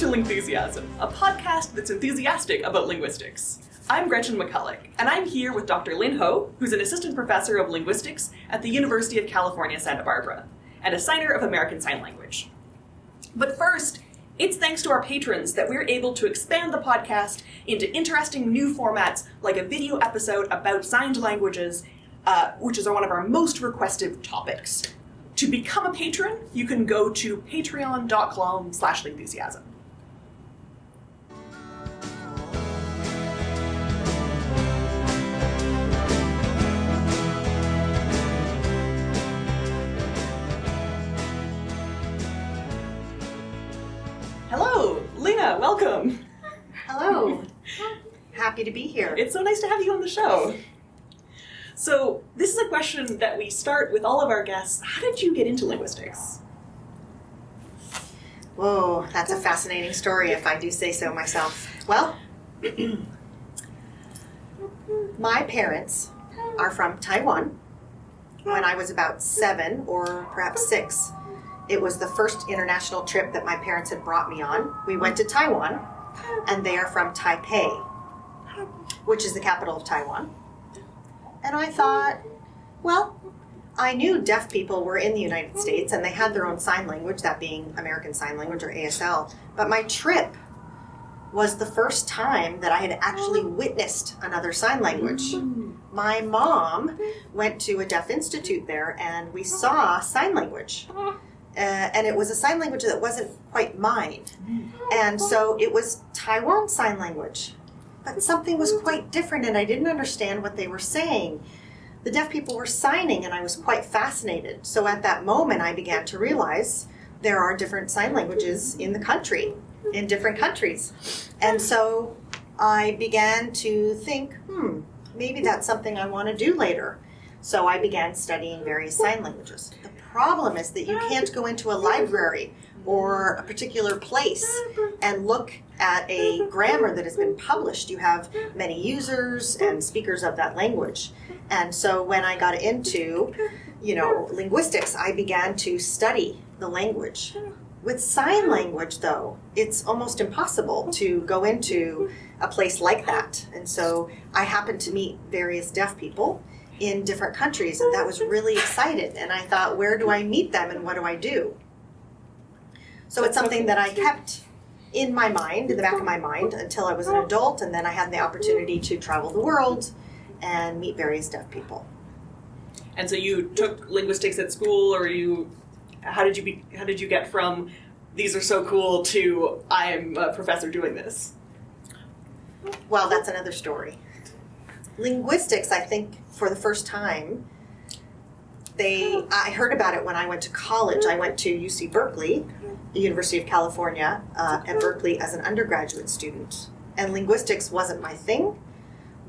To Lingthusiasm, a podcast that's enthusiastic about linguistics. I'm Gretchen McCulloch, and I'm here with Dr. Lynn Hou, who's an assistant professor of linguistics at the University of California, Santa Barbara, and a signer of American Sign Language. But first, it's thanks to our patrons that we're able to expand the podcast into interesting new formats like a video episode about signed languages, uh, which is one of our most requested topics. To become a patron, you can go to patreon.com slash lingthusiasm. Happy to be here. It's so nice to have you on the show. So, this is a question that we start with all of our guests. How did you get into linguistics? Whoa, that's a fascinating story if I do say so myself. Well, my parents are from Taiwan. When I was about seven or perhaps six, it was the first international trip that my parents had brought me on. We went to Taiwan, and they are from Taipei, which is the capital of Taiwan. And I thought, well, I knew deaf people were in the United States and they had their own sign language, that being American Sign Language or ASL. But my trip was the first time that I had actually witnessed another sign language. My mom went to a deaf institute there and we saw sign language. Uh, and it was a sign language that wasn't quite mine. And so it was Taiwan Sign Language. But something was quite different and I didn't understand what they were saying. The deaf people were signing and I was quite fascinated. So at that moment, I began to realize there are different sign languages in the country, in different countries. And so I began to think, hmm, maybe that's something I want to do later. So I began studying various sign languages. The problem is that you can't go into a library or a particular place and look at a grammar that has been published. You have many users and speakers of that language. And so when I got into, you know, linguistics, I began to study the language. With sign language, though, it's almost impossible to go into a place like that. And so I happened to meet various deaf people in different countries, and that was really excited. And I thought, where do I meet them and what do I do? So it's something that I kept in my mind, in the back of my mind, until I was an adult, and then I had the opportunity to travel the world and meet various deaf people. And so you took linguistics at school, or you, how did you be, how did you get from these are so cool to I am a professor doing this? Well, that's another story. Linguistics, I think, for the first time, they I heard about it when I went to college. I went to UC Berkeley, the University of California, uh, at Berkeley as an undergraduate student, and linguistics wasn't my thing.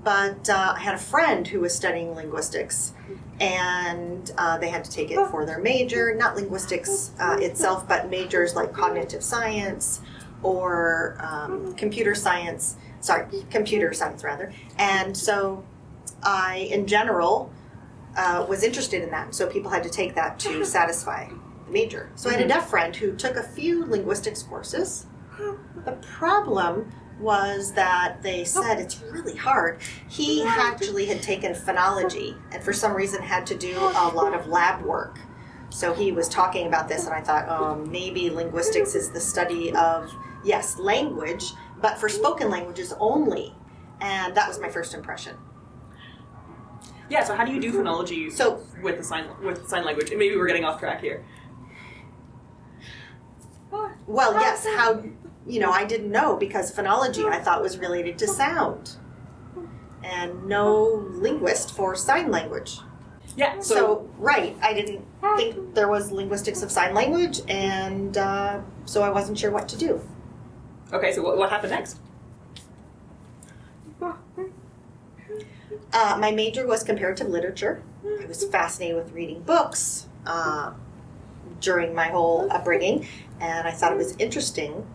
But uh, I had a friend who was studying linguistics, and uh, they had to take it for their major, not linguistics uh, itself, but majors like cognitive science or um, computer science. Sorry, computer science rather. And so I, in general, uh, was interested in that. So people had to take that to satisfy major. So I had a mm-hmm. deaf friend who took a few linguistics courses. The problem was that they oh. said it's really hard. He actually had taken phonology and for some reason had to do a lot of lab work. So he was talking about this, and I thought, oh, maybe linguistics is the study of, yes, language, but for spoken languages only. And that was my first impression. Yeah. So how do you do phonology So with the sign with sign language? And maybe we're getting off track here. Well, yes, how, you know, I didn't know because phonology I thought was related to sound. And no linguist for sign language. Yeah. So, So, right, I didn't think there was linguistics of sign language, and uh, so I wasn't sure what to do. okay. So what, what happened next? Uh, my major was comparative literature. I was fascinated with reading books uh, during my whole upbringing, and I thought it was interesting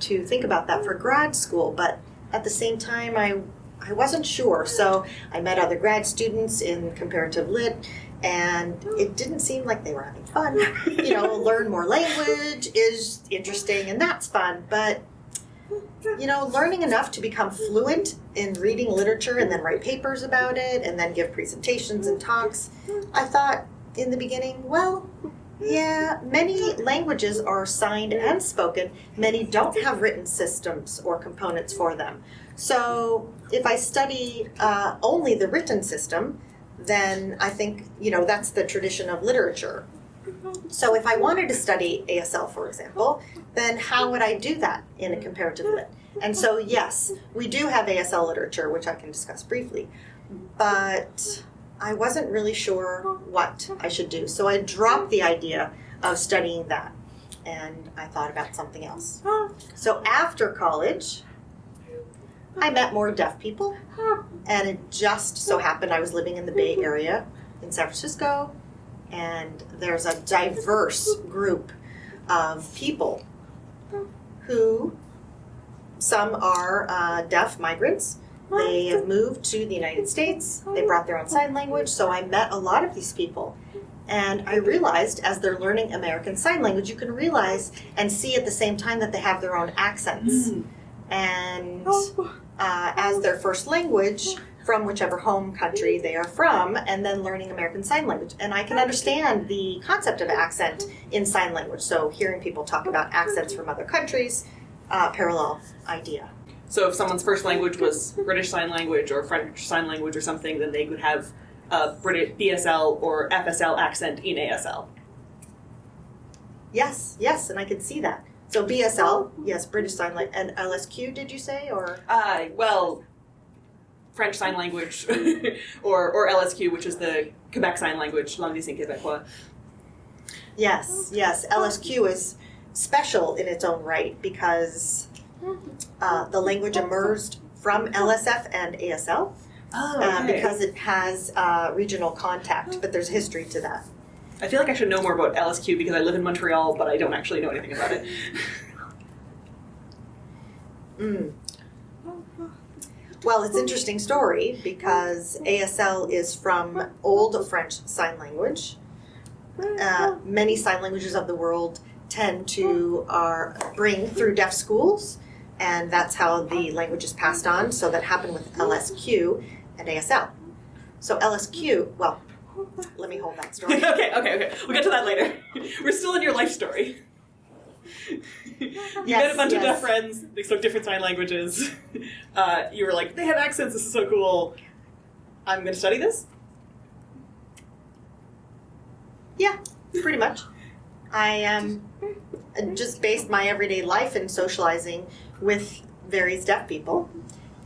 to think about that for grad school. But at the same time, I I wasn't sure, so I met other grad students in comparative lit, and it didn't seem like they were having fun. you know, learn more language is interesting and that's fun, but you know, learning enough to become fluent in reading literature and then write papers about it and then give presentations and talks, I thought in the beginning, well, yeah, many languages are signed and spoken. Many don't have written systems or components for them. So if I study uh, only the written system, then I think, you know, that's the tradition of literature. So if I wanted to study ASL, for example, then how would I do that in a comparative lit? And so, yes, we do have ASL literature, which I can discuss briefly, but I wasn't really sure what I should do. So I dropped the idea of studying that and I thought about something else. So after college, I met more deaf people, and it just so happened I was living in the Bay Area in San Francisco, and there's a diverse group of people who some are uh, deaf migrants. They have moved to the United States. They brought their own sign language. So I met a lot of these people. And I realized as they're learning American Sign Language, you can realize and see at the same time that they have their own accents. And uh, as their first language, from whichever home country they are from, and then learning American Sign Language. And I can understand the concept of accent in sign language. So hearing people talk about accents from other countries, uh, parallel idea. So if someone's first language was British Sign Language or French Sign Language or something, then they could have a British BSL or FSL accent in ASL. Yes, yes, and I can see that. So BSL, yes, British Sign Language, and LSQ, did you say, or? Uh, well, French Sign Language or, or LSQ, which is the Quebec Sign Language, Langue des Québécois. Yes, yes, LSQ is special in its own right because uh, the language emerged from LSF and ASL Oh, uh, because it has uh, regional contact, but there's history to that. I feel like I should know more about LSQ because I live in Montreal, but I don't actually know anything about it. Mm. Well, it's an interesting story because ASL is from Old French Sign Language. Uh, many sign languages of the world tend to are bring through deaf schools, and that's how the language is passed on. So that happened with LSQ and ASL. So LSQ, well, let me hold that story. okay, okay, okay. We'll get to that later. We're still in your life story. you met a Yes, bunch of deaf friends. They spoke different sign languages. Uh, you were like, they have accents. This is so cool. I'm going to study this. Yeah, pretty much. I um, just based my everyday life in socializing with various deaf people,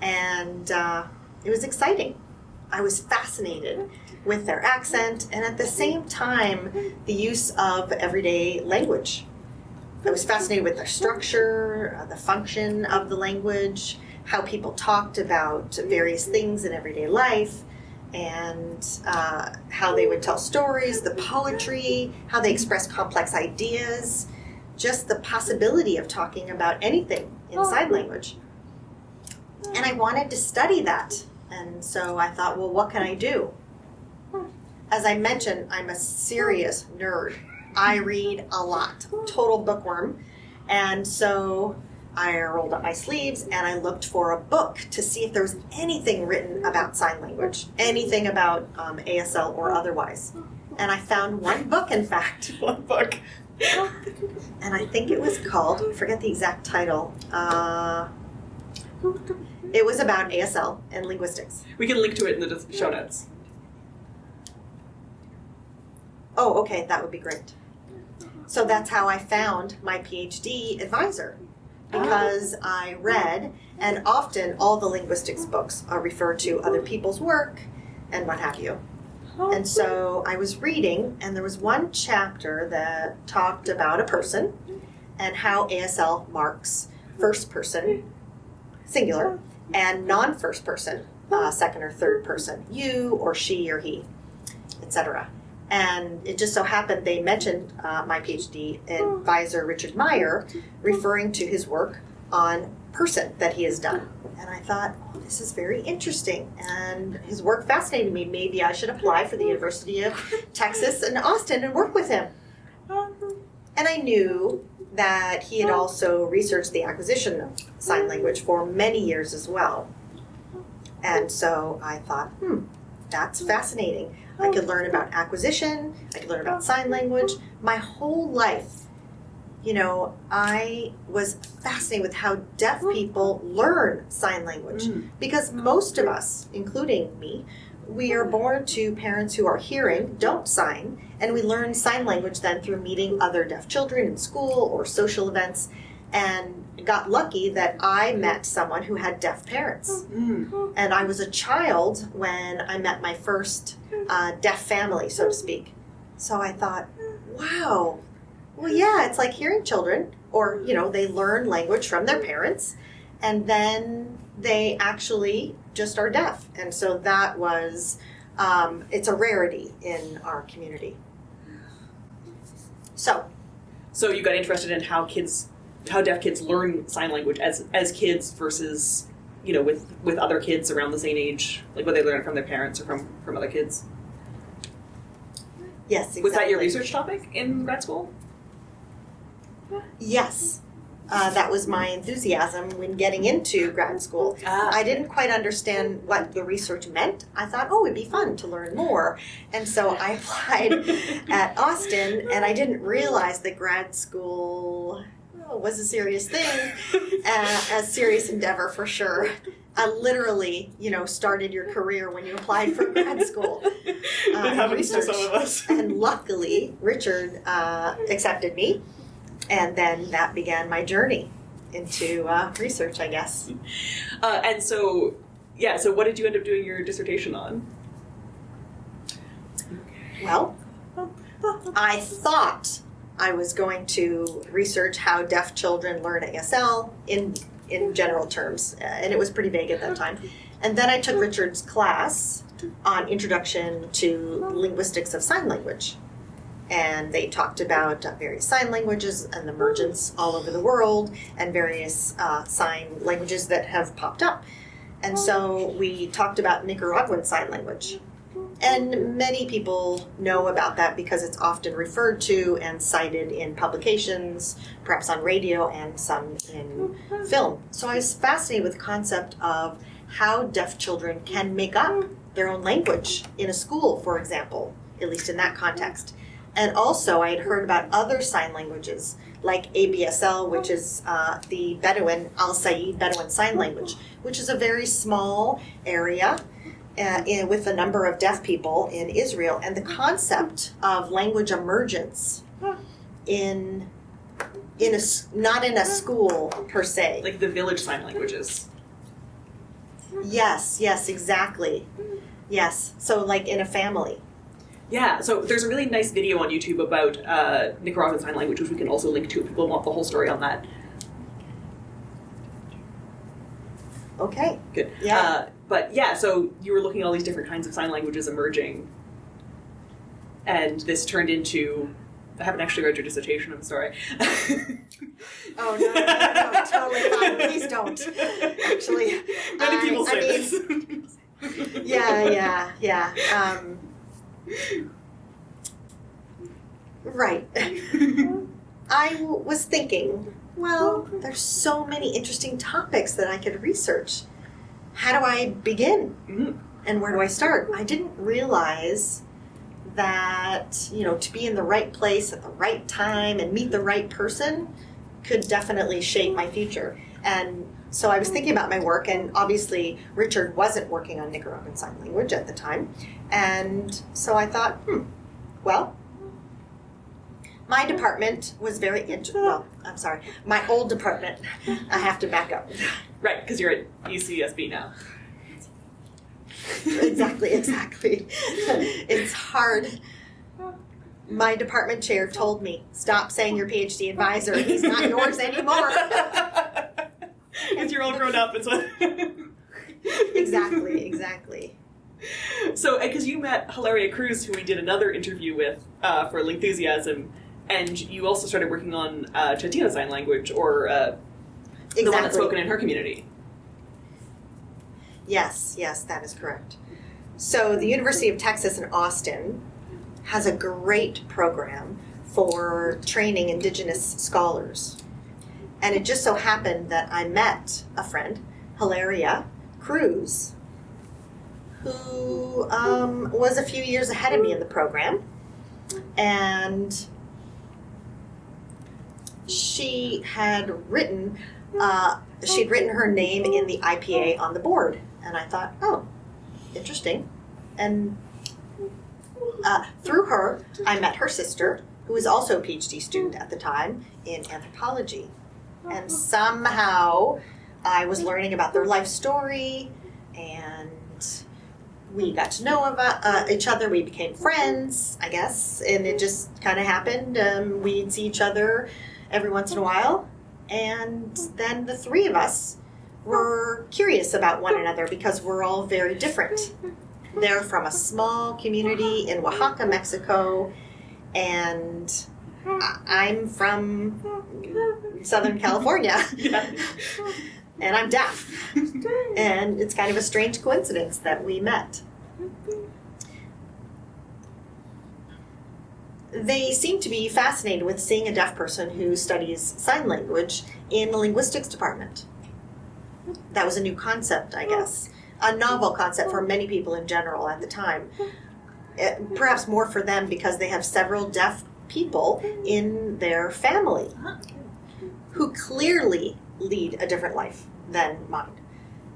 and uh, it was exciting. I was fascinated with their accent and at the same time the use of everyday language. I was fascinated with their structure, uh, the function of the language, how people talked about various things in everyday life, and uh, how they would tell stories, the poetry, how they express complex ideas, just the possibility of talking about anything in sign language. And I wanted to study that. And so I thought, well, what can I do? As I mentioned, I'm a serious nerd. I read a lot, total bookworm. And so I rolled up my sleeves and I looked for a book to see if there was anything written about sign language, anything about um, ASL or otherwise. And I found one book, in fact, One book. And I think it was called, I forget the exact title. Uh, it was about ASL and linguistics. We can link to it in the show notes. Oh, okay, that would be great. So that's how I found my PhD advisor because I read, and often all the linguistics books are referred to other people's work and what have you. And so I was reading, and there was one chapter that talked about a person and how ASL marks first person, singular, and non first person, uh, second or third person, you or she or he, etc. And it just so happened they mentioned uh, my PhD advisor, Richard Meier, referring to his work on person that he has done. And I thought, oh, this is very interesting. And his work fascinated me. Maybe I should apply for the University of Texas in Austin and work with him. And I knew that he had also researched the acquisition of sign language for many years as well. And so I thought, hmm, that's fascinating. I could learn about acquisition, I could learn about sign language. My whole life, you know, I was fascinated with how deaf people learn sign language Mm. because most of us, including me, we are born to parents who are hearing, don't sign, and we learn sign language then through meeting other deaf children in school or social events and got lucky that I met someone who had deaf parents. Mm. And I was a child when I met my first uh, deaf family, so to speak. So I thought, wow, well, yeah, it's like hearing children, or, you know, they learn language from their parents, and then they actually just are deaf. And so that was, um, it's a rarity in our community. So, So you got interested in how kids, how deaf kids learn sign language as as kids versus, you know, with with other kids around the same age, like what they learn from their parents or from from other kids. yes, exactly. Was that your research topic in grad school? Yes. Uh, that was my enthusiasm when getting into grad school. Ah, I didn't quite understand what the research meant. I thought, oh, it'd be fun to learn more. And so I applied at Austin, and I didn't realize that grad school oh, was a serious thing, uh, a serious endeavor for sure. I literally, you know, started your career when you applied for grad school. it uh, happens to some of us. And luckily, Richard uh, accepted me, and then that began my journey into uh, research, I guess. Uh, and so, yeah. So, what did you end up doing your dissertation on? Well, I thought I was going to research how deaf children learn ASL in in general terms, uh, and it was pretty vague at that time. And then I took Richard's class on Introduction to Linguistics of Sign Language. And they talked about uh, various sign languages and the emergence all over the world and various uh, sign languages that have popped up. And so we talked about Nicaraguan Sign Language. And many people know about that because it's often referred to and cited in publications, perhaps on radio and some in film. So I was fascinated with the concept of how deaf children can make up their own language in a school, for example, at least in that context. And also, I had heard about other sign languages like ABSL, which is uh, the Bedouin Al-Sayyid Bedouin Sign Language, which is a very small area uh, in, with a number of deaf people in Israel, and the concept of language emergence in in a not in a school per se. Like the village sign languages. Yes, yes, exactly. Yes, so like in a family. Yeah, so there's a really nice video on YouTube about uh, Nicaraguan Sign Language, which we can also link to if people want the whole story on that. Okay. Good. Yeah. Uh, but yeah, so you were looking at all these different kinds of sign languages emerging, and this turned into. I haven't actually read your dissertation. I'm sorry. Oh no, no, no, totally fine. Please don't. Actually, many I- people I say mean- this. Yeah, yeah, yeah. Um, right. I w- was thinking, well, there's so many interesting topics that I could research. How do I begin? Mhm. And where do I start? I didn't realize that, you know, to be in the right place at the right time and meet the right person could definitely shape my future. And so I was thinking about my work, and obviously Richard wasn't working on Nicaraguan Sign Language at the time. And so I thought, hmm, well, my department was very int- well, I'm sorry, my old department. I have to back up. Right, because you're at UCSB now. exactly, exactly. it's hard. My department chair told me, stop saying your PhD advisor. He's not yours anymore. Because you're all grown up. It's exactly, exactly. So, because you met Hilaria Cruz, who we did another interview with uh, for Lingthusiasm, and you also started working on uh, Chatino Sign Language, or uh, the one that's spoken in her community. Yes, yes, that is correct. So the University of Texas in Austin has a great program for training Indigenous scholars. And it just so happened that I met a friend, Hilaria Cruz, who um, was a few years ahead of me in the program. And she had written, uh, she'd written her name in the IPA on the board. And I thought, oh, interesting. And uh, through her, I met her sister, who was also a PhD student at the time in anthropology. And somehow I was learning about their life story, and we got to know about uh, each other. We became friends, I guess, and it just kind of happened. Um, we'd see each other every once in a while, and then the three of us were curious about one another because we're all very different. They're from a small community in Oaxaca, Mexico, and I'm from Southern California. and I'm deaf. And it's kind of a strange coincidence that we met. They seem to be fascinated with seeing a deaf person who studies sign language in the linguistics department. That was a new concept, I guess. A novel concept for many people in general at the time. Eh, Perhaps more for them because they have several deaf people in their family who clearly lead a different life than mine.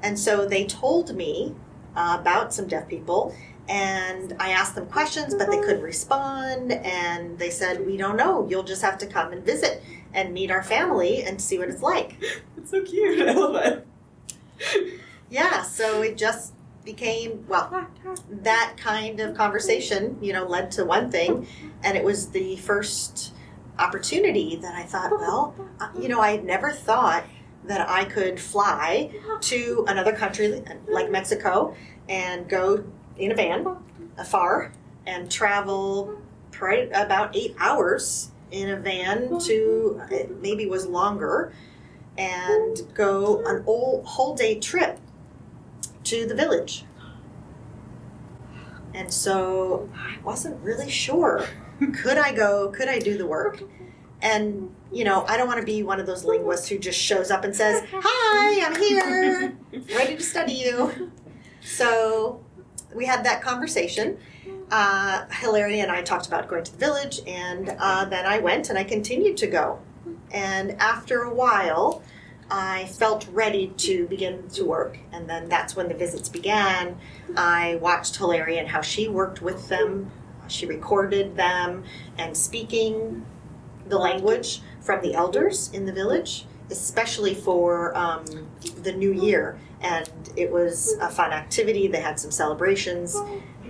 And so they told me uh, about some deaf people, and I asked them questions, but they couldn't respond. And they said, We don't know. You'll just have to come and visit and meet our family and see what it's like. It's so cute. I love it. Yeah, so it just became, well, that kind of conversation, you know, led to one thing. And it was the first opportunity that I thought, well, you know, I had never thought that I could fly to another country like Mexico and go in a van afar and travel about eight hours in a van to it maybe was longer and go an whole, whole day trip to the village. And so I wasn't really sure. Could I go? Could I do the work? And, you know, I don't want to be one of those linguists who just shows up and says, Hi, I'm here, ready to study you. So we had that conversation. Uh, Hilary and I talked about going to the village, and uh, then I went and I continued to go. And after a while, I felt ready to begin to work, and then that's when the visits began. I watched Hilary and how she worked with them. She recorded them and speaking the language from the elders in the village, especially for um, the new year. And it was a fun activity. They had some celebrations,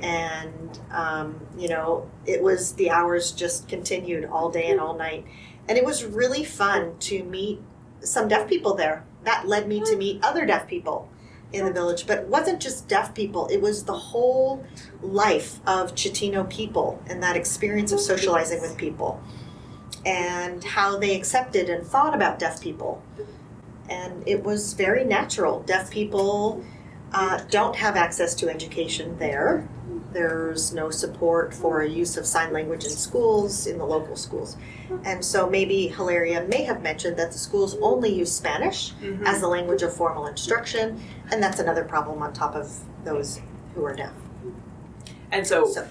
and um, you know, it was the hours just continued all day and all night. And it was really fun to meet some deaf people there. That led me to meet other deaf people in the village. But it wasn't just deaf people, it was the whole life of Chatino people and that experience of socializing with people and how they accepted and thought about deaf people. And it was very natural. Deaf people uh, don't have access to education there. There's no support for a use of sign language in schools, in the local schools. And so maybe Hilaria may have mentioned that the schools only use Spanish Mhm. as the language of formal instruction, and that's another problem on top of those who are deaf. And so, So-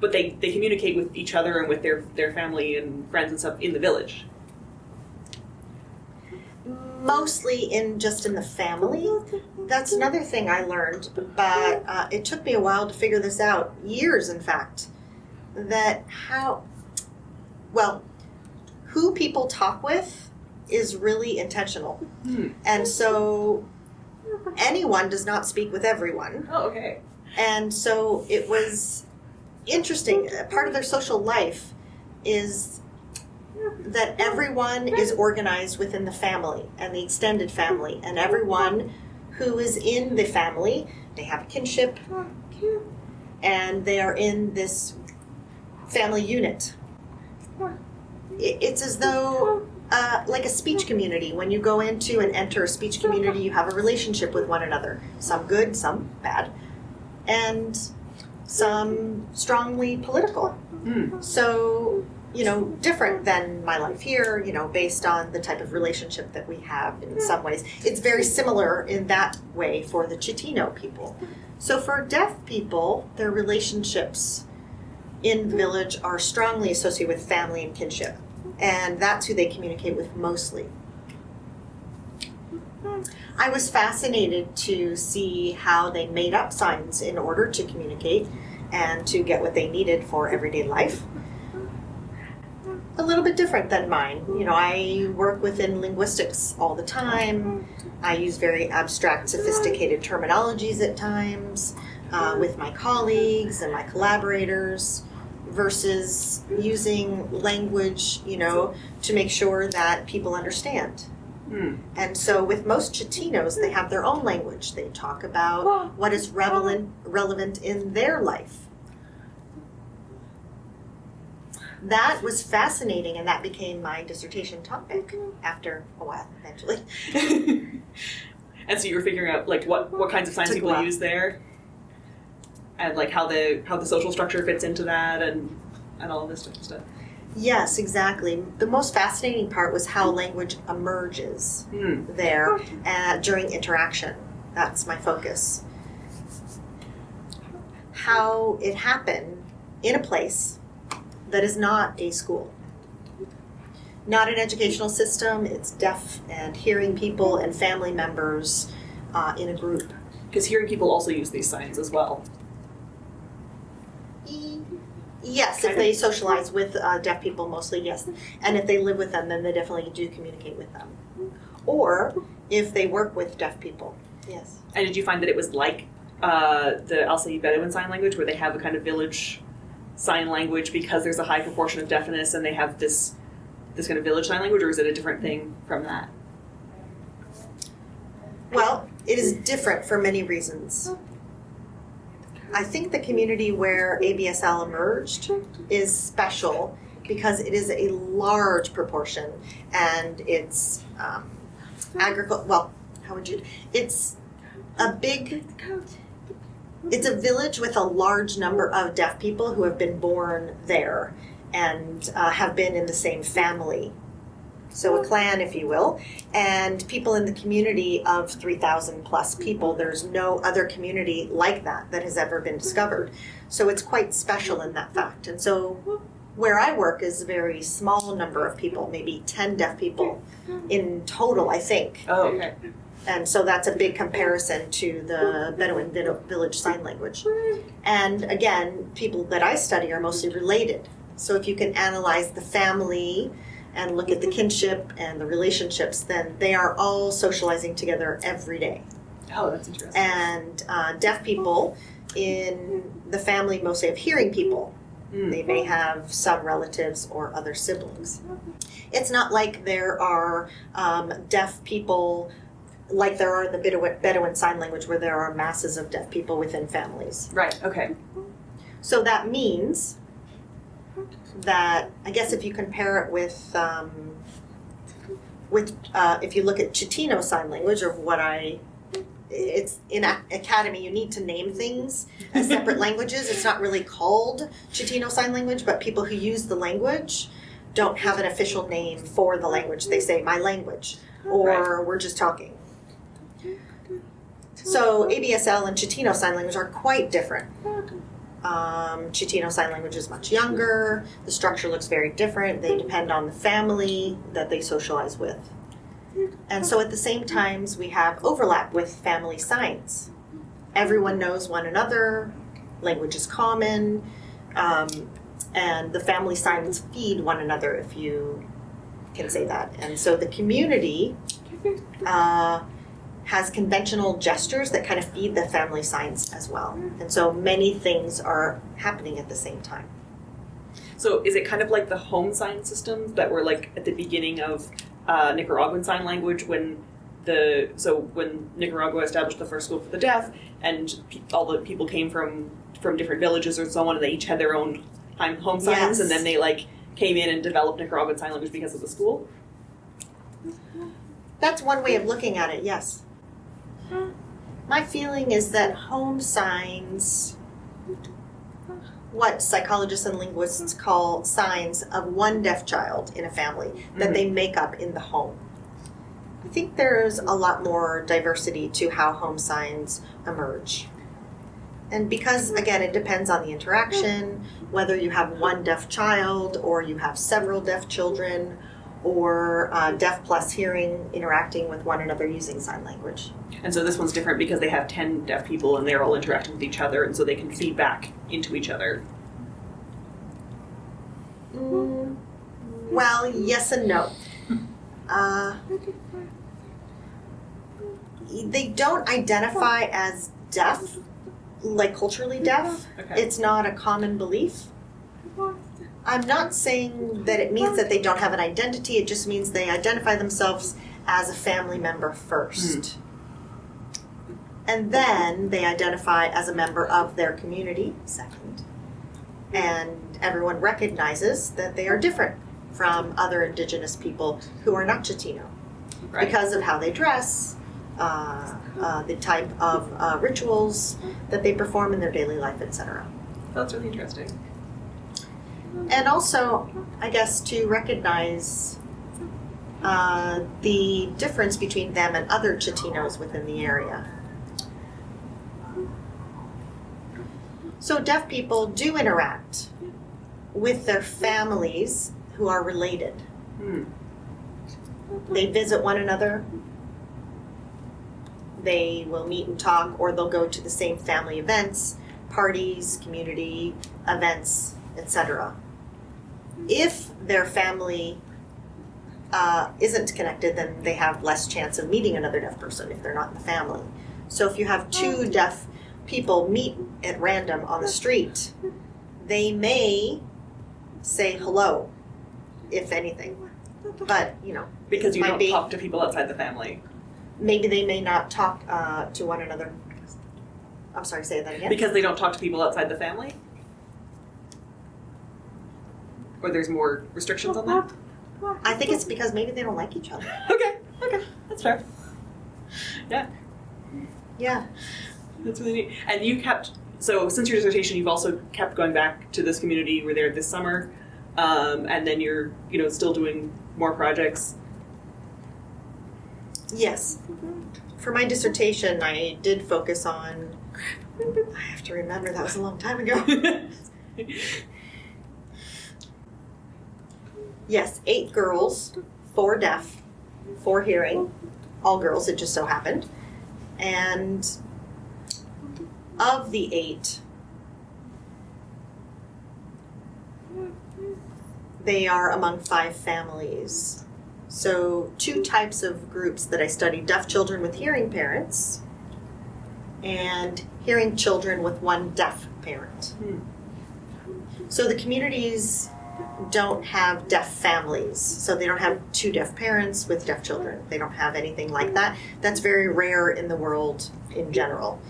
but they, they communicate with each other and with their, their family and friends and stuff in the village. Mostly in just in the family. That's another thing I learned, but uh, it took me a while to figure this out. Years, in fact. That how, well, who people talk with is really intentional. Hmm. And so anyone does not speak with everyone. Oh, okay. And so it was interesting. Part of their social life is that everyone is organized within the family and the extended family, and everyone who is in the family, they have a kinship, and they are in this family unit. It's as though uh, uh, like a speech community. When you go into and enter a speech community, you have a relationship with one another. Some good, some bad, and some strongly political. Mm. So, you know, different than my life here, you know, based on the type of relationship that we have in some ways. It's very similar in that way for the Chatino people. So, for deaf people, their relationships in the village are strongly associated with family and kinship. And that's who they communicate with mostly. I was fascinated to see how they made up signs in order to communicate and to get what they needed for everyday life. A little bit different than mine. You know, I work within linguistics all the time. I use very abstract, sophisticated terminologies at times uh, with my colleagues and my collaborators versus using language, you know, to make sure that people understand. Mm. And so, with most Chatinos, they have their own language. They talk about what is relevant relevant in their life. That was fascinating, and that became my dissertation topic after a while, eventually. and so you were figuring out like what what kinds of signs people use there, and like how the how the social structure fits into that, and and all of this type of stuff. Yes, exactly. The most fascinating part was how language emerges Hmm. there uh, during interaction. That's my focus. How it happened in a place that is not a school. Not an educational system, it's deaf and hearing people and family members uh, in a group. Because hearing people also use these signs as well. Yes, if they socialize with uh, deaf people, mostly yes. And if they live with them, then they definitely do communicate with them. Or if they work with deaf people, yes. And did you find that it was like uh, the Al-Sayyid Bedouin Sign Language, where they have a kind of village sign language because there's a high proportion of deafness, and they have this this kind of village sign language, or is it a different thing from that? Well, it is different for many reasons. I think the community where ABSL emerged is special because it is a large proportion and it's um, agricul well, how would you, it's a big, it's a village with a large number of deaf people who have been born there and uh, have been in the same family. So a clan, if you will, and people in the community of 3,000 plus people. There's no other community like that that has ever been discovered. So it's quite special in that fact. And so where I work is a very small number of people, maybe 10 deaf people in total, I think. Oh, okay. And so that's a big comparison to the Bedouin village sign language. And again, people that I study are mostly related. So if you can analyze the family and look at the kinship and the relationships, then they are all socializing together every day. Oh, that's interesting. And uh, deaf people in the family mostly have hearing people. Hmm. They may have some relatives or other siblings. It's not like there are um, deaf people like there are in the Bedouin, Bedouin Sign Language where there are masses of deaf people within families. Right. Okay. So that means that I guess if you compare it with um, with uh, if you look at Chatino Sign Language or what I it's in academy you need to name things as separate languages. It's not really called Chatino Sign Language, but people who use the language don't have an official name for the language. They say my language or we're just talking. So ABSL and Chatino Sign Language are quite different. Um, Chatino Sign Language is much younger. The structure looks very different. They depend on the family that they socialize with. And so at the same times, we have overlap with family signs. Everyone knows one another, language is common, um, and the family signs feed one another, if you can say that. And so the community uh, has conventional gestures that kind of feed the family signs as well. And so many things are happening at the same time. So is it kind of like the home sign systems that were like at the beginning of uh, Nicaraguan sign language when the so when Nicaragua established the first school for the deaf and pe- all the people came from from different villages or so on and they each had their own home home signs Yes. and then they like came in and developed Nicaraguan sign language because of the school. That's one way of looking at it, yes. My feeling is that home signs, what psychologists and linguists call signs of one deaf child in a family that they mm-hmm. make up in the home. I think there's a lot more diversity to how home signs emerge. And because, again, it depends on the interaction, whether you have one deaf child or you have several deaf children or uh, deaf plus hearing interacting with one another using sign language. And so this one's different because they have 10 deaf people and they're all interacting with each other, and so they can feed back into each other. Mm, well, yes and no. Uh, they don't identify as deaf, like culturally deaf. Okay. It's not a common belief. I'm not saying that it means that they don't have an identity, it just means they identify themselves as a family member first. And then they identify as a member of their community second. And everyone recognizes that they are different from other indigenous people who are not Chatino right. because of how they dress, uh, uh, the type of uh, rituals that they perform in their daily life, etc. That's really interesting. And also, I guess, to recognize uh, the difference between them and other Chatinos within the area. So, deaf people do interact with their families who are related. Hmm. They visit one another. They will meet and talk, or they'll go to the same family events, parties, community events, etc. If their family uh, isn't connected, then they have less chance of meeting another deaf person if they're not in the family. So if you have two deaf people meet at random on the street, they may say hello, if anything. But, you know, Because you don't be. talk to people outside the family. maybe they may not talk uh, to one another. I'm sorry, say that again. Because they don't talk to people outside the family? Or there's more restrictions on that? I think it's because maybe they don't like each other. Okay, okay, that's fair. Yeah, Yeah. that's really neat. And you kept, so since your dissertation, you've also kept going back to this community. You were there this summer, um, and then you're, you know, still doing more projects. Yes. For my dissertation, I did focus on. I have to remember that was a long time ago. Yes, eight girls, four deaf, four hearing, all girls, it just so happened. And of the eight, they are among five families. So, two types of groups that I study deaf children with hearing parents and hearing children with one deaf parent. Hmm. So, the communities don't have deaf families. So, they don't have two deaf parents with deaf children. They don't have anything like that. That's very rare in the world in general,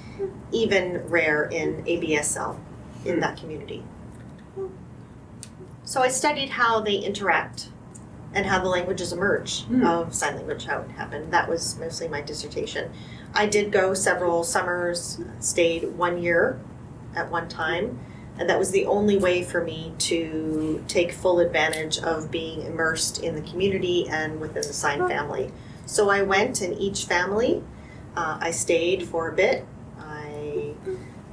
even rare in ABSL in that community. So, I studied how they interact and how the languages emerge Hmm. of sign language, how it happened. That was mostly my dissertation. I did go several summers, stayed one year at one time, and that was the only way for me to take full advantage of being immersed in the community and within the sign family. So I went in each family, uh, I stayed for a bit, I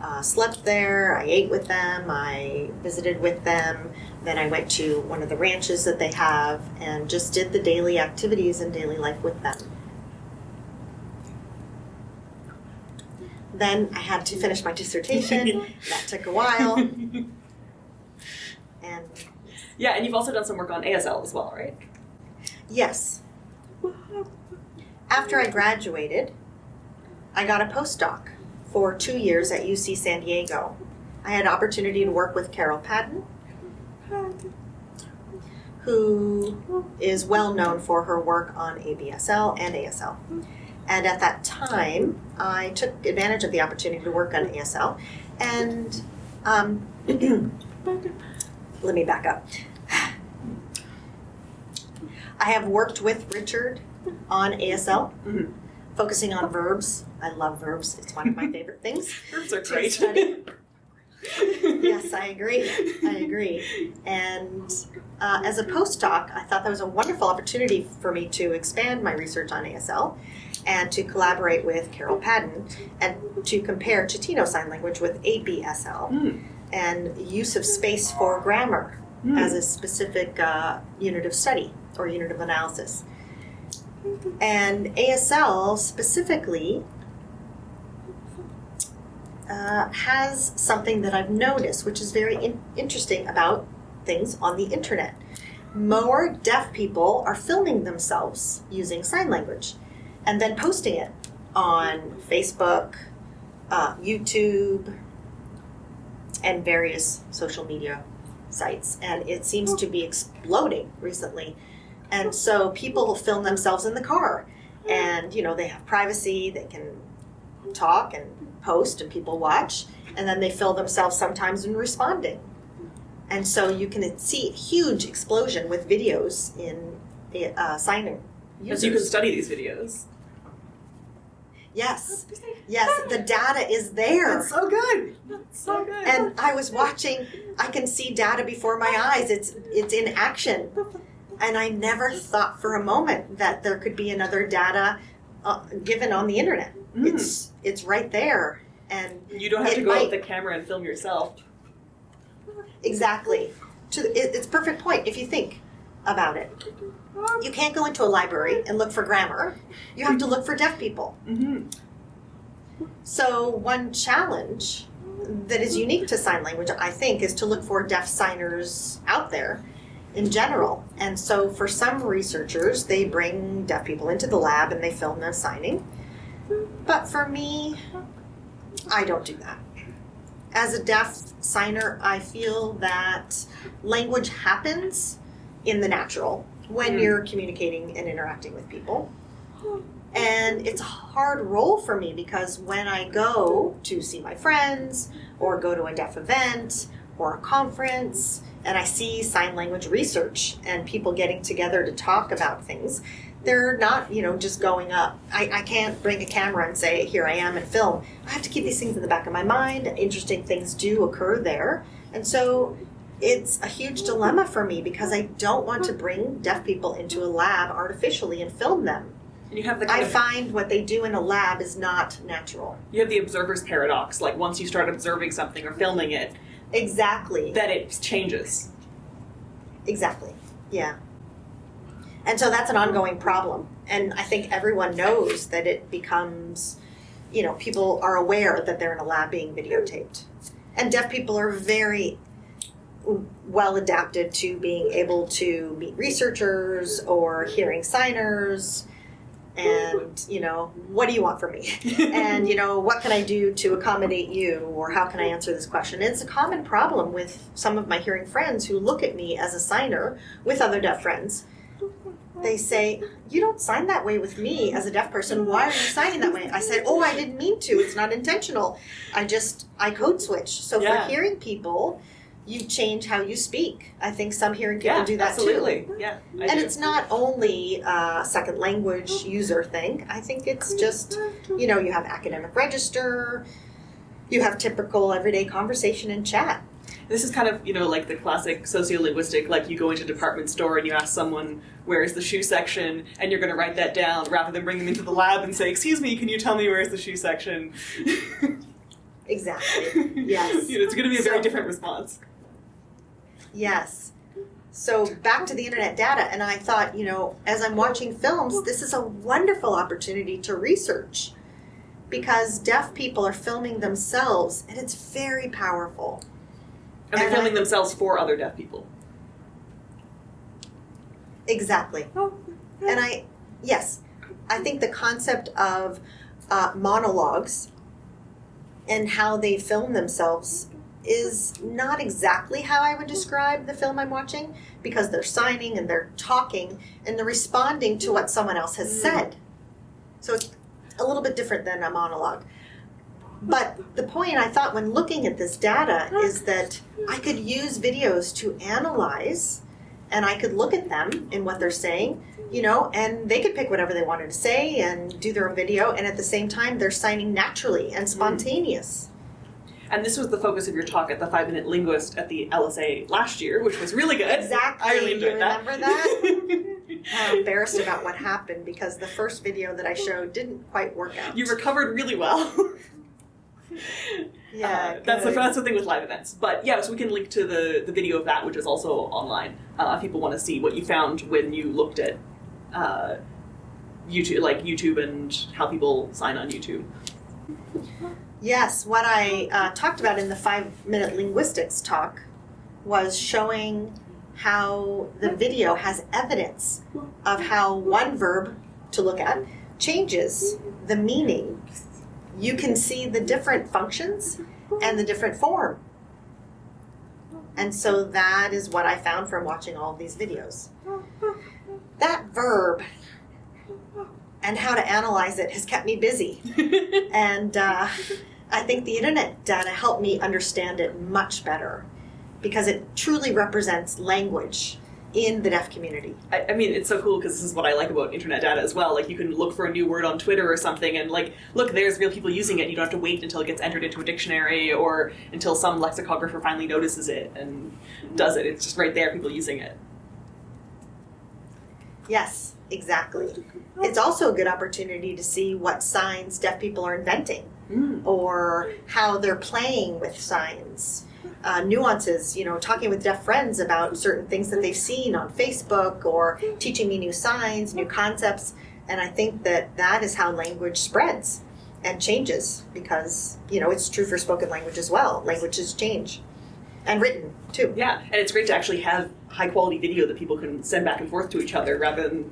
uh, slept there, I ate with them, I visited with them, then I went to one of the ranches that they have and just did the daily activities and daily life with them. Then I had to finish my dissertation. that took a while. And yeah, and you've also done some work on ASL as well, right? yes, after I graduated, I got a postdoc for two years at UC San Diego. I had opportunity to work with Carol Padden, who is well known for her work on ABSL and ASL. And at that time, I took advantage of the opportunity to work on ASL. And um, let me back up. I have worked with Richard on ASL, Mhm. focusing on verbs. I love verbs. It's one of my favorite things. Verbs are great. yes, I agree. I agree. And uh, as a postdoc, I thought that was a wonderful opportunity for me to expand my research on ASL and to collaborate with Carol Padden and to compare Chatino Sign Language with ABSL Mm. and use of space for grammar Mm. as a specific uh, unit of study or unit of analysis. And ASL specifically uh, has something that I've noticed, which is very in- interesting about things on the internet. More deaf people are filming themselves using sign language and then posting it on Facebook, uh, YouTube, and various social media sites. And it seems to be exploding recently. And so people film themselves in the car. And you know they have privacy. They can talk and post and people watch. And then they film themselves sometimes in responding. And so you can see a huge explosion with videos in uh, signing Because you can study these videos. yes yes the data is there It's so good. It's so good. and i was watching i can see data before my eyes it's it's in action and i never thought for a moment that there could be another data uh, given on the internet Mm. it's it's right there and you don't have to go out might- with the camera and film yourself. exactly to the, it, it's perfect point if you think about it. You can't go into a library and look for grammar. You have to look for deaf people. Mm-hmm. so one challenge that is unique to sign language i think is to look for deaf signers out there in general. And so for some researchers they bring deaf people into the lab and they film them signing. But for me i don't do that. As a deaf signer i feel that language happens in the natural when Mm. you're communicating and interacting with people and it's a hard role for me because when I go to see my friends or go to a deaf event or a conference and I see sign language research and people getting together to talk about things, they're not, you know, just going up. I, I can't bring a camera and say, here I am and film. I have to keep these things in the back of my mind. Interesting things do occur there. And so it's a huge dilemma for me because I don't want to bring deaf people into a lab artificially and film them. And you have the I find what they do in a lab is not natural. you have the observer's paradox. Like once you start observing something or filming it, Exactly. that it changes. Exactly. Yeah. And so that's an ongoing problem. And I think everyone knows that it becomes, you know, people are aware that they're in a lab being videotaped. And deaf people are very well adapted to being able to meet researchers or hearing signers. And, you know, what do you want from me? and you know what can i do to accommodate you? Or how can i answer this question? It's a common problem with some of my hearing friends who look at me as a signer with other deaf friends. They say you don't sign that way with me as a deaf person. Why are you signing that way? I said oh i didn't mean to. It's not intentional. I just i code switch. So Yeah. for hearing people you change how you speak i think some hearing people yeah, do that too absolutely. Yeah, I and do. it's not only a second language user thing. I think it's just, you know, you have academic register, you have typical everyday conversation and chat. This is kind of, you know, like the classic sociolinguistic, like you go into a department store and you ask someone, where's the shoe section, and you're going to write that down rather than bring them into the lab and say, excuse me, can you tell me where's the shoe section? Exactly. Yes. You know, it's going to be a very So- different response. Yes. So back to the internet data, and I thought, you know, as I'm watching films, this is a wonderful opportunity to research because deaf people are filming themselves, and it's very powerful. And they're And I- filming themselves for other deaf people. Exactly. And I, yes, I think the concept of uh, monologues and how they film themselves is not exactly how I would describe the film I'm watching because they're signing and they're talking and they're responding to what someone else has Mm. said. So it's a little bit different than a monologue. But the point I thought when looking at this data is that I could use videos to analyze and I could look at them and what they're saying, you know, and they could pick whatever they wanted to say and do their own video, and at the same time, they're signing naturally and spontaneous. And this was the focus of your talk at the Five Minute Linguist at the LSA last year, which was really good. Exactly. I really You remember that. I'm embarrassed about what happened because the first video that I showed didn't quite work out. you recovered really well. yeah, Uh, that's the that's the thing with live events. But yeah, so we can link to the the video of that, which is also online. Uh, if people want to see what you found when you looked at uh, YouTube, like YouTube, and how people sign on YouTube. Yes, what I uh, talked about in the five minute linguistics talk was showing how the video has evidence of how one verb to look at changes the meaning. You can see the different functions and the different form. And so that is what I found from watching all these videos. That verb and how to analyze it has kept me busy. And uh, I think the internet data helped me understand it much better because it truly represents language in the deaf community. I, I mean, it's so cool because this is what I like about internet data as well. Like, you can look for a new word on Twitter or something, and like, look, there's real people using it. You don't have to wait until it gets entered into a dictionary or until some lexicographer finally notices it and does it. It's just right there, people using it. Yes, exactly. It's also a good opportunity to see what signs deaf people are inventing Mm. or how they're playing with signs. Uh, nuances, you know, talking with deaf friends about certain things that they've seen on Facebook or teaching me new signs, new concepts. And I think that that is how language spreads and changes because, you know, it's true for spoken language as well. Languages change and written too. Yeah, and it's great to actually have high quality video that people can send back and forth to each other rather than,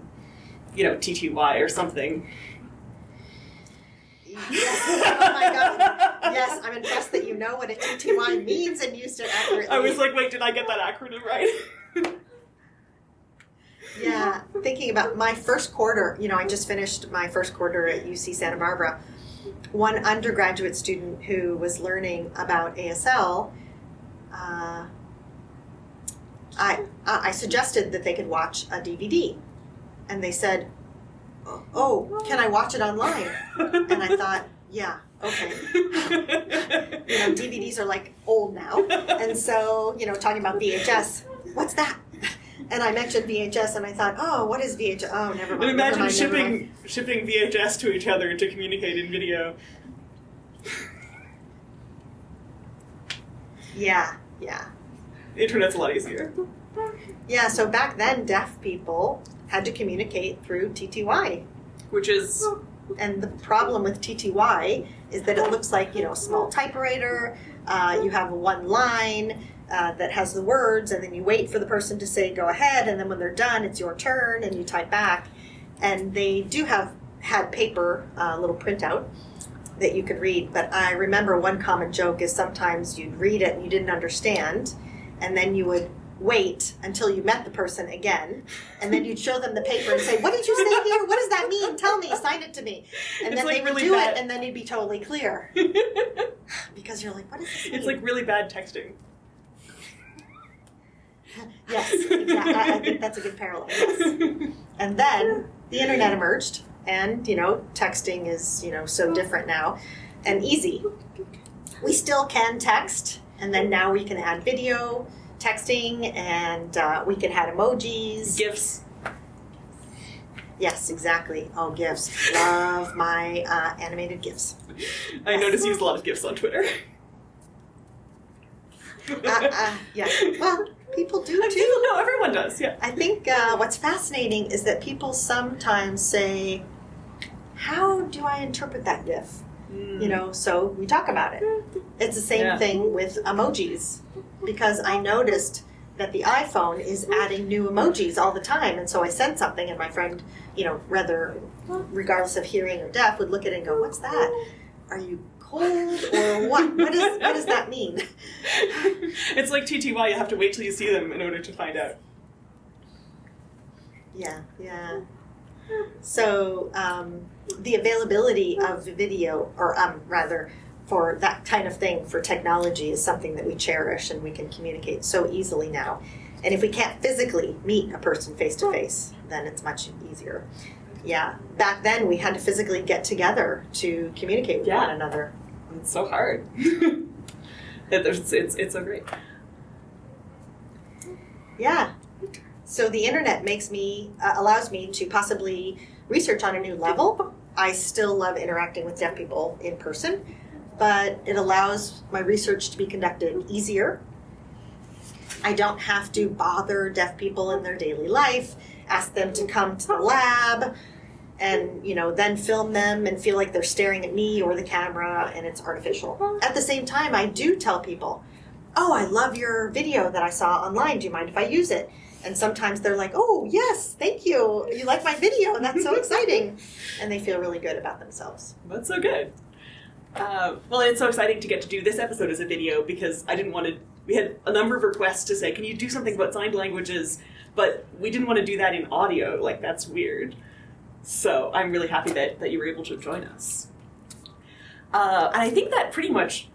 you know, TTY or something. Yes. Oh my God. Yes, I'm impressed that you know what a TTY means and used it accurately. I was like, wait, did I get that acronym right? Yeah, thinking about my first quarter, you know, I just finished my first quarter at UC Santa Barbara. One undergraduate student who was learning about ASL, uh, I, I suggested that they could watch a DVD. And they said, Oh, can I watch it online? And I thought, Yeah, okay. You know, DVDs are like old now. And so, you know, talking about VHS, what's that? And I mentioned VHS, and I thought, oh, what is VHS? Oh, never And mind. never imagine mind, shipping shipping VHS to each other to communicate in video. Yeah, yeah, The internet's a lot easier. yeah. So back then, deaf people had to communicate through TTY, Which is and the problem with TTY is that it looks like you know a small typewriter. Uh, you have one line uh, that has the words, and then you wait for the person to say "go ahead," and then when they're done, it's your turn, and you type back. And they do have had paper, uh, little printout that you could read. But I remember one common joke is sometimes you'd read it and you didn't understand, and then you would wait until you met the person again, and then you'd show them the paper and say, "What did you say here? What does that mean? Tell me. Sign it to me." And It's then like they would really do bad. it, and then it'd be totally clear because you're like, "What is this mean?" like really bad texting. yes, exactly. I, I think that's a good parallel. Yes. And then the internet emerged, and you know, texting is you know so different now, and easy. We still can text, and then now we can add video texting, and uh, we can add emojis. Gifts. Yes, exactly. Oh, gifts. Love my uh, animated gifs. I notice you use a lot of GIFs on Twitter. Uh, uh, yeah. Well, people do too. people know, everyone does, yeah. I think uh, what's fascinating is that people sometimes say, "How do I interpret that GIF?" You know, so we talk about it. It's the same Yeah. thing with emojis because I noticed that the iPhone is adding new emojis all the time, and so I sent something, and my friend, you know, rather regardless of hearing or deaf, would look at it and go, "What's that? Are you cold or what? What is what does that mean?" it's like TTY, you have to wait till you see them in order to find out. Yeah, yeah. So um, the availability of video, or um, rather, for that kind of thing for technology is something that we cherish and we can communicate so easily now. And if we can't physically meet a person face to face, then it's much easier. Yeah. Back then, we had to physically get together to communicate with Yeah. one another. It's so hard. It's, it's, it's so great. Yeah. So the internet makes me uh, allows me to possibly research on a new level. I still love interacting with deaf people in person, but it allows my research to be conducted easier. I don't have to bother deaf people in their daily life, ask them to come to the lab and, you know, then film them and feel like they're staring at me or the camera and it's artificial. At the same time, I do tell people, "Oh, I love your video that I saw online. Do you mind if I use it?" And sometimes they're like, "Oh, yes, thank you. You like my video? And that's so exciting." And they feel really good about themselves. That's so good. Uh, well, it's so exciting to get to do this episode as a video because I didn't want to. We had a number of requests to say, "Can you do something about signed languages?" But we didn't want to do that in audio. Like that's weird. So I'm really happy that that you were able to join us. Uh, and I think that pretty much,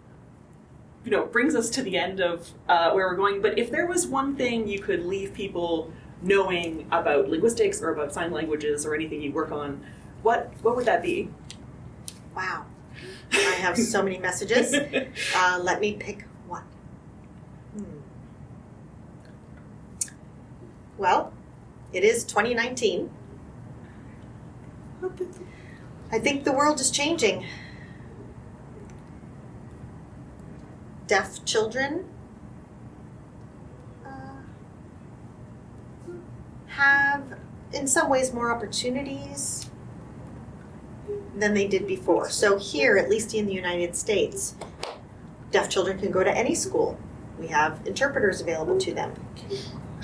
you know, brings us to the end of uh, where we're going. But if there was one thing you could leave people knowing about linguistics or about sign languages or anything you work on, what what would that be? Wow. I have so many messages. Uh, let me pick one. Hmm. Well, it is 2019. I think the world is changing. Deaf children uh, have, in some ways, more opportunities than they did before. So, here, at least in the United States, deaf children can go to any school. We have interpreters available to them.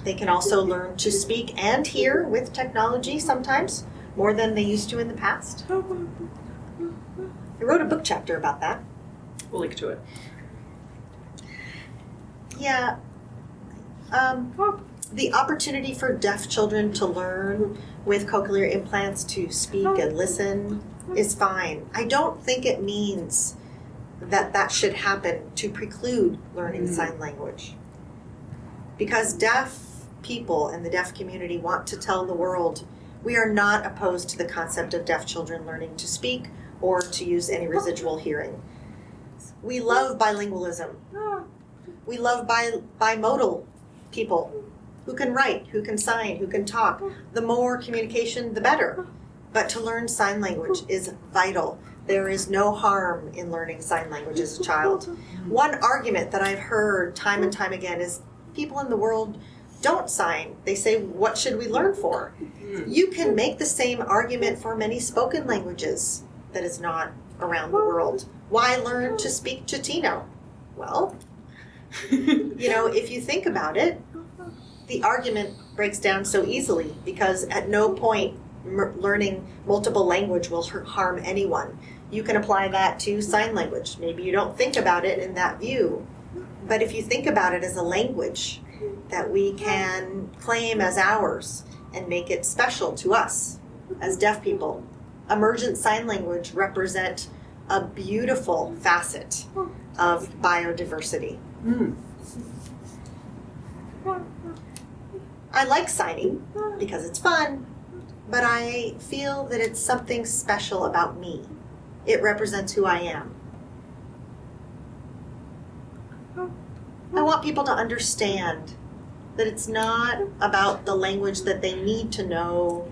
They can also learn to speak and hear with technology sometimes, more than they used to in the past. I wrote a book chapter about that. We'll link to it. Yeah. Um, the opportunity for deaf children to learn with cochlear implants to speak and listen is fine. I don't think it means that that should happen to preclude learning Mm. sign language. Because deaf people and the deaf community want to tell the world we are not opposed to the concept of deaf children learning to speak or to use any residual hearing. We love bilingualism. We love bi- bimodal people who can write, who can sign, who can talk. The more communication, the better. But to learn sign language is vital. There is no harm in learning sign language as a child. One argument that I've heard time and time again is people in the world don't sign. They say, What should we learn for? You can make the same argument for many spoken languages that is not around the world. Why learn to speak Chatino? Well, you know, if you think about it, the argument breaks down so easily because at no point learning multiple language will har- harm anyone. You can apply that to sign language. Maybe you don't think about it in that view, but if you think about it as a language that we can claim as ours and make it special to us as deaf people, emergent sign language represent a beautiful facet of biodiversity. Mm. I like signing because it's fun, but I feel that it's something special about me. It represents who I am. I want people to understand that it's not about the language that they need to know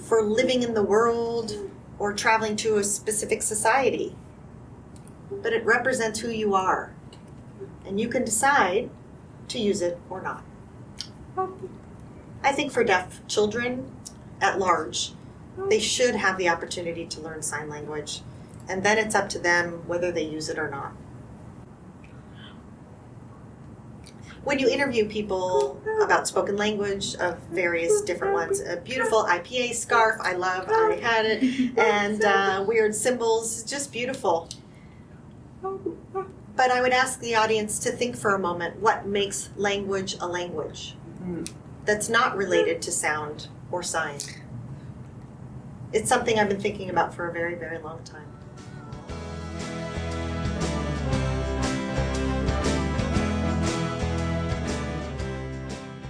for living in the world or traveling to a specific society, but it represents who you are. And you can decide to use it or not. I think for deaf children at large, they should have the opportunity to learn sign language, and then it's up to them whether they use it or not. When you interview people about spoken language of various different ones, a beautiful IPA scarf, I love, I had it, and uh, weird symbols, just beautiful. But I would ask the audience to think for a moment what makes language a language Mm. that's not related to sound or sign. It's something I've been thinking about for a very, very long time.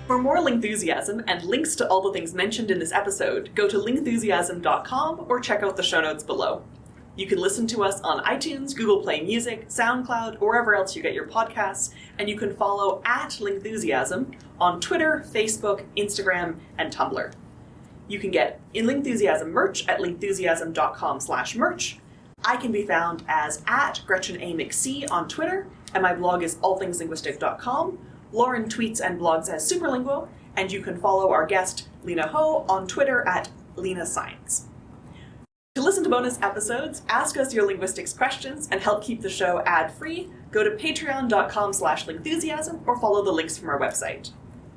For more Lingthusiasm and links to all the things mentioned in this episode, go to lingthusiasm.com or check out the show notes below. You can listen to us on iTunes, Google Play Music, SoundCloud, or wherever else you get your podcasts, and you can follow at Lingthusiasm on Twitter, Facebook, Instagram, and Tumblr. You can get in Lingthusiasm merch at lingthusiasm.com slash merch. I can be found as at Gretchen A. McSee on Twitter, and my blog is allthingslinguistic.com. Lauren tweets and blogs as Superlinguo, and you can follow our guest, Lynn Hou, on Twitter at Lena Science. To listen to bonus episodes, ask us your linguistics questions, and help keep the show ad-free, go to patreon.com slash lingthusiasm or follow the links from our website.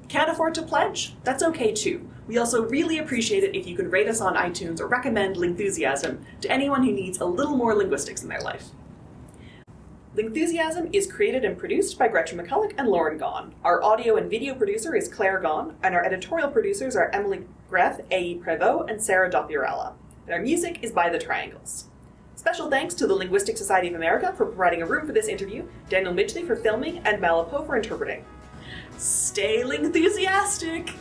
Can't afford to pledge? That's okay too. We also really appreciate it if you could rate us on iTunes or recommend Lingthusiasm to anyone who needs a little more linguistics in their life. Lingthusiasm is created and produced by Gretchen McCulloch and Lauren Gawne. Our audio and video producer is Claire Gawne, and our editorial producers are Emily Gref, A.E. Prevot, and Sarah Dopierala. Our music is by The Triangles. Special thanks to the Linguistic Society of America for providing a room for this interview, Daniel Midgley for filming, and Malapo for interpreting. Stay Lingthusiastic!